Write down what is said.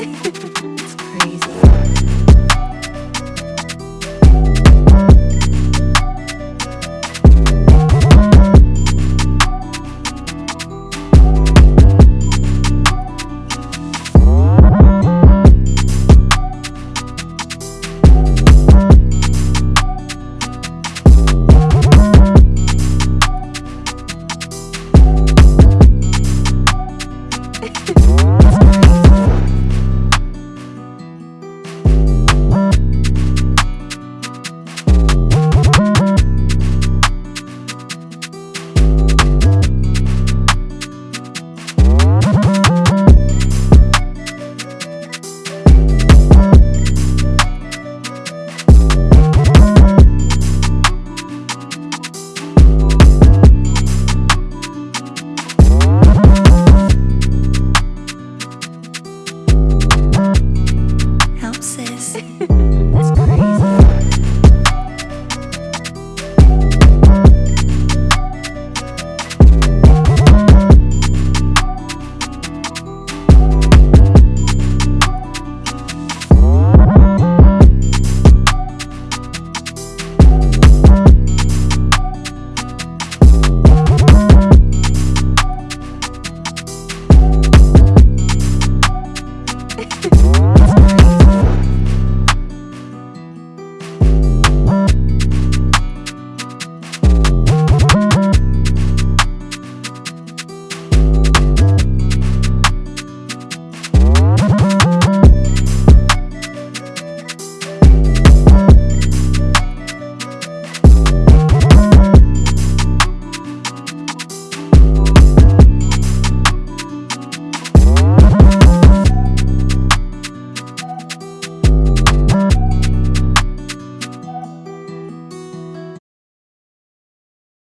it's crazy. Mm-hmm.